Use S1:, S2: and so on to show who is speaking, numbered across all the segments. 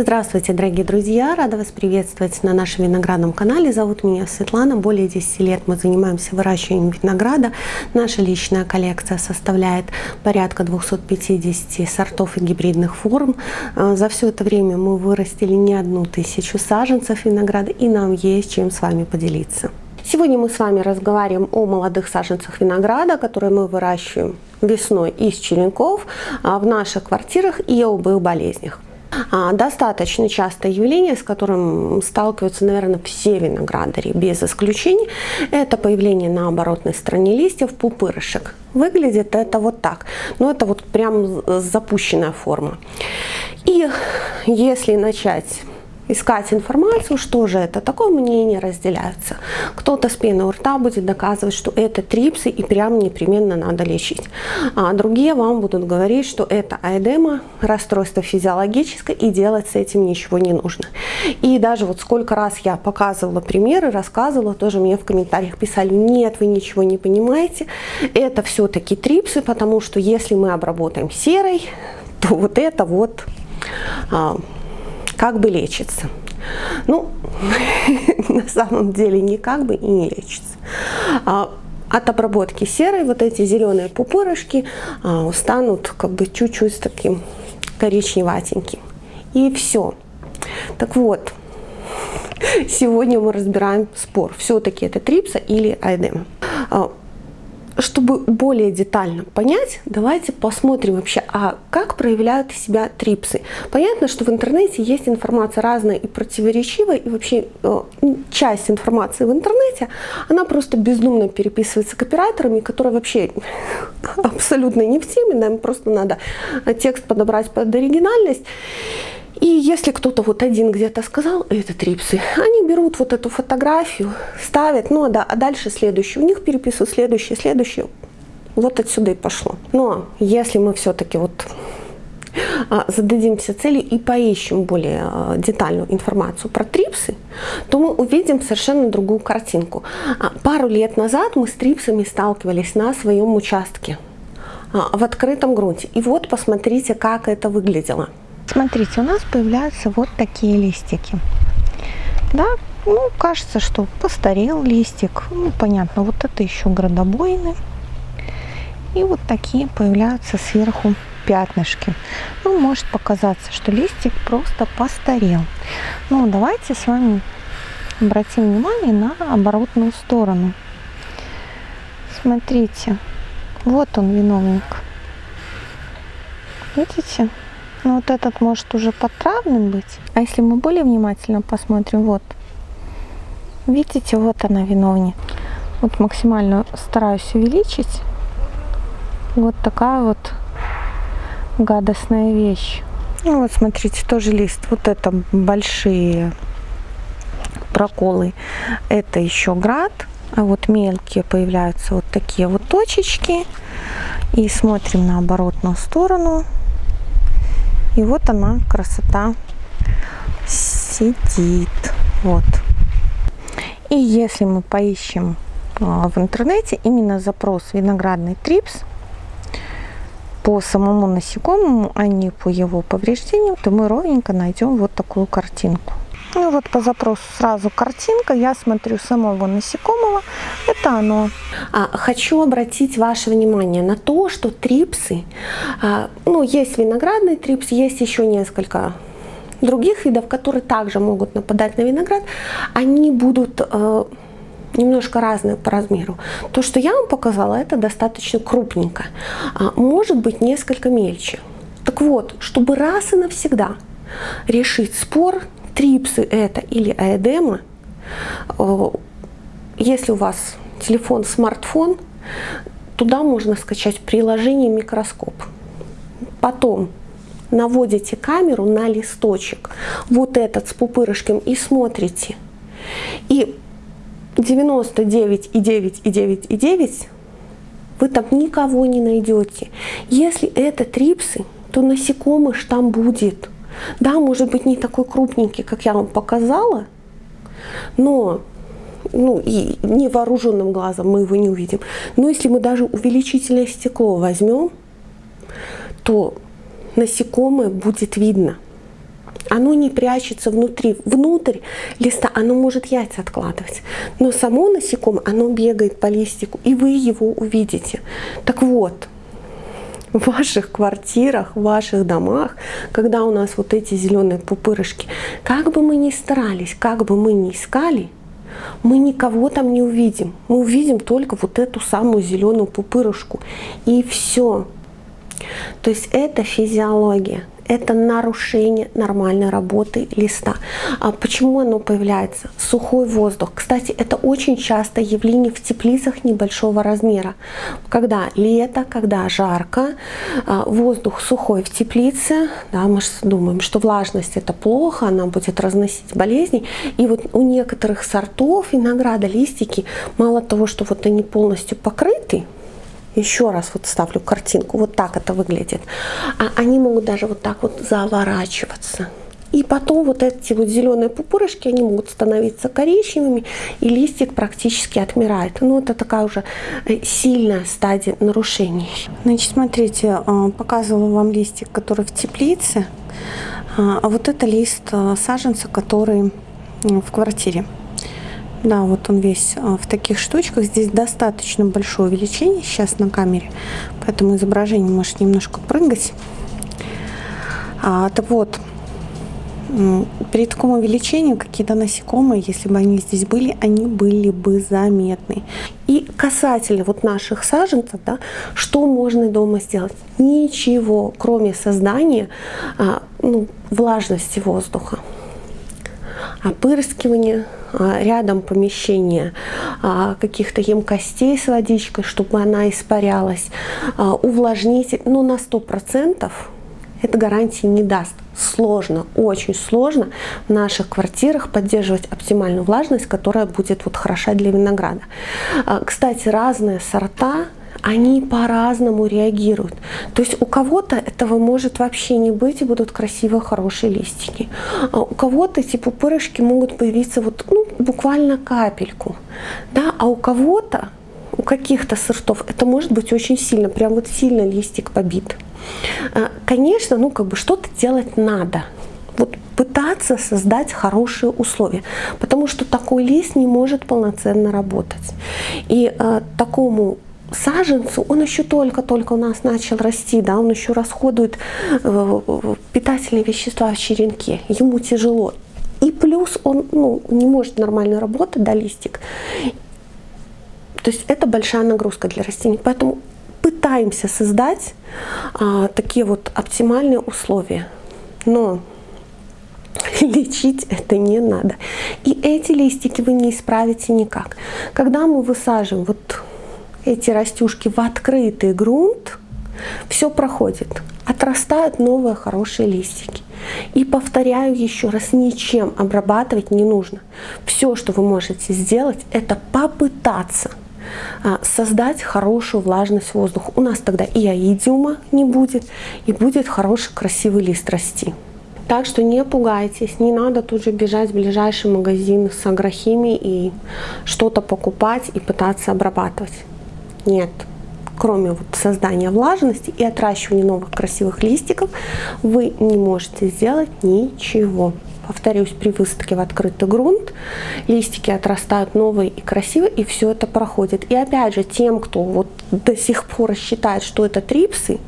S1: Здравствуйте, дорогие друзья! Рада вас приветствовать на нашем виноградном канале. Зовут меня Светлана. Более 10 лет мы занимаемся выращиванием винограда. Наша личная коллекция составляет порядка 250 сортов и гибридных форм. А, за все это время мы вырастили не одну тысячу саженцев винограда, и нам есть чем с вами поделиться. Сегодня мы с вами разговариваем о молодых саженцах винограда, которые мы выращиваем весной из черенков а, в наших квартирах и об их болезнях. А, достаточно частое явление, с которым сталкиваются, наверное, все виноградари, без исключений, это появление на оборотной стороне листьев пупырышек. Выглядит это вот так, но это вот прям запущенная форма. И если начать искать информацию, что же это такое, мнения разделяются. Кто-то с пеной у рта будет доказывать, что это трипсы и прям непременно надо лечить. А другие вам будут говорить, что это аэдема, расстройство физиологическое и делать с этим ничего не нужно. И даже вот сколько раз я показывала примеры, рассказывала, тоже мне в комментариях писали, нет, вы ничего не понимаете, это все-таки трипсы, потому что если мы обработаем серой, то вот это вот а, как бы лечится. Ну, на самом деле не как бы и не лечится. А, от обработки серой вот эти зеленые пупырышки а, станут как бы чуть-чуть таким коричневатеньким. И все. Так вот, сегодня мы разбираем спор, все-таки это трипса или айдема. Чтобы более детально понять, давайте посмотрим вообще, а как проявляют себя трипсы. Понятно, что в интернете есть информация разная и противоречивая, и вообще э, часть информации в интернете, она просто бездумно переписывается копирайтерами, которые вообще абсолютно не в теме, нам просто надо текст подобрать под оригинальность. И если кто-то вот один где-то сказал, это трипсы, они берут вот эту фотографию, ставят, ну да, а дальше следующий, у них переписывают следующий, следующий, вот отсюда и пошло. Но если мы все-таки вот а, зададимся целью и поищем более а, детальную информацию про трипсы, то мы увидим совершенно другую картинку. А, пару лет назад мы с трипсами сталкивались на своем участке в открытом грунте. И вот посмотрите, как это выглядело.
S2: Смотрите, у нас появляются вот такие листики. Да, ну, кажется, что постарел листик. Ну, понятно, вот это еще градобойны. И вот такие появляются сверху пятнышки. Ну, может показаться, что листик просто постарел. Но давайте с вами обратим внимание на оборотную сторону. Смотрите, вот он виновник. Видите? Ну вот этот может уже подтравным быть. А если мы более внимательно посмотрим, вот, видите, вот она виновник. Вот максимально стараюсь увеличить. Вот такая вот гадостная вещь. Ну вот смотрите, тоже лист. Вот это большие проколы. Это еще град. А вот мелкие появляются вот такие вот точечки. И смотрим на оборотную сторону. И вот она, красота, сидит. Вот. И если мы поищем а, в интернете именно запрос виноградный трипс по самому насекомому, а не по его повреждению, то мы ровненько найдем вот такую картинку. Ну вот по запросу сразу картинка, я смотрю самого насекомого, это оно.
S1: А, хочу обратить ваше внимание на то, что трипсы, а, ну есть виноградный трипс, есть еще несколько других видов, которые также могут нападать на виноград, они будут э, немножко разные по размеру. То, что я вам показала, это достаточно крупненько, а, может быть несколько мельче. Так вот, чтобы раз и навсегда решить спор трипсы это или аэдема, если у вас телефон, смартфон, туда можно скачать приложение микроскоп. Потом наводите камеру на листочек, вот этот с пупырышком, и смотрите. И 99 и 9 и 9 и 9 вы там никого не найдете. Если это трипсы, то насекомых там будет. Да, может быть не такой крупненький, как я вам показала, но ну, и невооруженным глазом мы его не увидим. Но если мы даже увеличительное стекло возьмем, то насекомое будет видно. Оно не прячется внутри. Внутрь листа оно может яйца откладывать. Но само насекомое, оно бегает по листику, и вы его увидите. Так вот, в ваших квартирах, в ваших домах, когда у нас вот эти зеленые пупырышки, как бы мы ни старались, как бы мы ни искали, мы никого там не увидим. Мы увидим только вот эту самую зеленую пупырышку. И все. То есть это физиология это нарушение нормальной работы листа. А почему оно появляется? Сухой воздух. Кстати, это очень часто явление в теплицах небольшого размера. Когда лето, когда жарко, а, воздух сухой в теплице, да, мы же думаем, что влажность это плохо, она будет разносить болезни. И вот у некоторых сортов винограда листики, мало того, что вот они полностью покрыты, еще раз вот ставлю картинку, вот так это выглядит. А они могут даже вот так вот заворачиваться. И потом вот эти вот зеленые пупырышки, они могут становиться коричневыми, и листик практически отмирает. Ну, это такая уже э, сильная стадия нарушений. Значит, смотрите, э, показывала вам листик, который в теплице, а, а вот это лист э, саженца, который в квартире. Да, вот он весь а, в таких штучках. Здесь достаточно большое увеличение сейчас на камере, поэтому изображение может немножко прыгать. А, так вот, при таком увеличении какие-то насекомые, если бы они здесь были, они были бы заметны. И касательно вот наших саженцев, да, что можно дома сделать? Ничего, кроме создания а, ну, влажности воздуха опырскивания, рядом помещения а, каких-то емкостей с водичкой, чтобы она испарялась, а, увлажнитель, но ну, на 100% это гарантии не даст. Сложно, очень сложно в наших квартирах поддерживать оптимальную влажность, которая будет вот хороша для винограда. Кстати, разные сорта они по-разному реагируют. То есть у кого-то этого может вообще не быть и будут красивые, хорошие листики. А у кого-то эти пупырышки могут появиться вот, ну, буквально капельку. Да? А у кого-то, у каких-то сортов, это может быть очень сильно, прям вот сильно листик побит. А, конечно, ну как бы что-то делать надо. Вот пытаться создать хорошие условия, потому что такой лист не может полноценно работать. И э, такому саженцу, он еще только-только у нас начал расти, да, он еще расходует э, питательные вещества в черенке, ему тяжело. И плюс он ну, не может нормально работать, да, листик. То есть это большая нагрузка для растений. Поэтому пытаемся создать а, такие вот оптимальные условия. Но лечить это не надо. И эти листики вы не исправите никак. Когда мы высаживаем вот эти растюшки в открытый грунт, все проходит. Отрастают новые хорошие листики. И повторяю еще раз, ничем обрабатывать не нужно. Все, что вы можете сделать, это попытаться а, создать хорошую влажность воздуха. У нас тогда и аидиума не будет, и будет хороший красивый лист расти. Так что не пугайтесь, не надо тут же бежать в ближайший магазин с агрохимией и что-то покупать и пытаться обрабатывать нет, кроме вот создания влажности и отращивания новых красивых листиков, вы не можете сделать ничего. Повторюсь, при высадке в открытый грунт листики отрастают новые и красивые, и все это проходит. И опять же, тем, кто вот до сих пор считает, что это трипсы,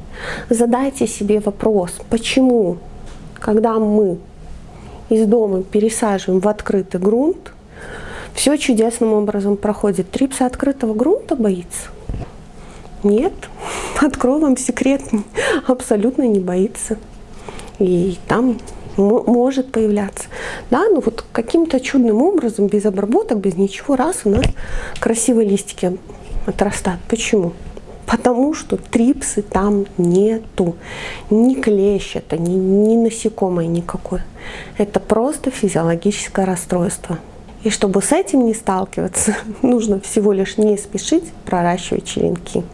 S1: задайте себе вопрос, почему, когда мы из дома пересаживаем в открытый грунт, все чудесным образом проходит. Трипса открытого грунта боится. Нет, открою вам секрет, абсолютно не боится. И там может появляться. Да, ну вот каким-то чудным образом, без обработок, без ничего, раз у нас красивые листики отрастают. Почему? Потому что трипсы там нету. Ни клещ это, ни, ни насекомое никакое. Это просто физиологическое расстройство. И чтобы с этим не сталкиваться, нужно всего лишь не спешить проращивать черенки.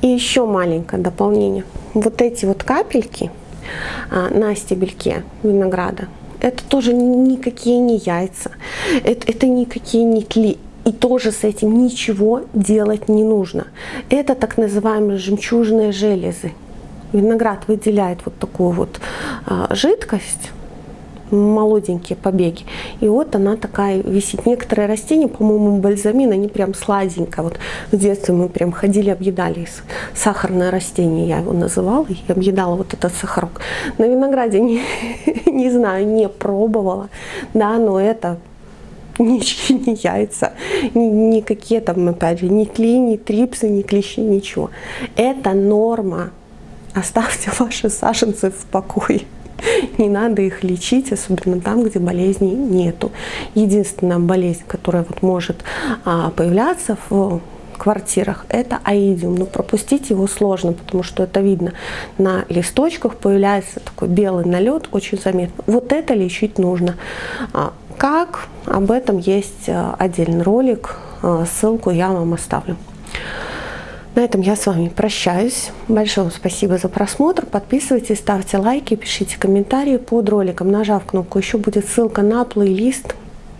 S1: И еще маленькое дополнение. Вот эти вот капельки а, на стебельке винограда, это тоже никакие не яйца, это, это никакие не тли. И тоже с этим ничего делать не нужно. Это так называемые жемчужные железы. Виноград выделяет вот такую вот а, жидкость, молоденькие побеги. И вот она такая висит. Некоторые растения, по-моему, бальзамин, они прям сладенько. Вот в детстве мы прям ходили, объедали сахарное растение, я его называла, и объедала вот этот сахарок. На винограде не, не знаю, не пробовала, да, но это ничьи, не яйца, ни, никакие там, опять же, ни клей, ни трипсы, ни клещи, ничего. Это норма. Оставьте ваши саженцы в покое. Не надо их лечить, особенно там, где болезней нету. Единственная болезнь, которая вот может а, появляться в квартирах, это аидиум. Но пропустить его сложно, потому что это видно. На листочках появляется такой белый налет, очень заметно. Вот это лечить нужно. А, как? Об этом есть а, отдельный ролик, ссылку я вам оставлю. На этом я с вами прощаюсь. Большое спасибо за просмотр. Подписывайтесь, ставьте лайки, пишите комментарии под роликом. Нажав кнопку «Еще» будет ссылка на плейлист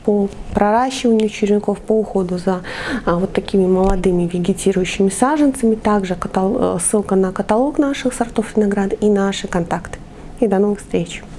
S1: по проращиванию черенков, по уходу за а, вот такими молодыми вегетирующими саженцами. Также э, ссылка на каталог наших сортов винограда и наши контакты. И до новых встреч!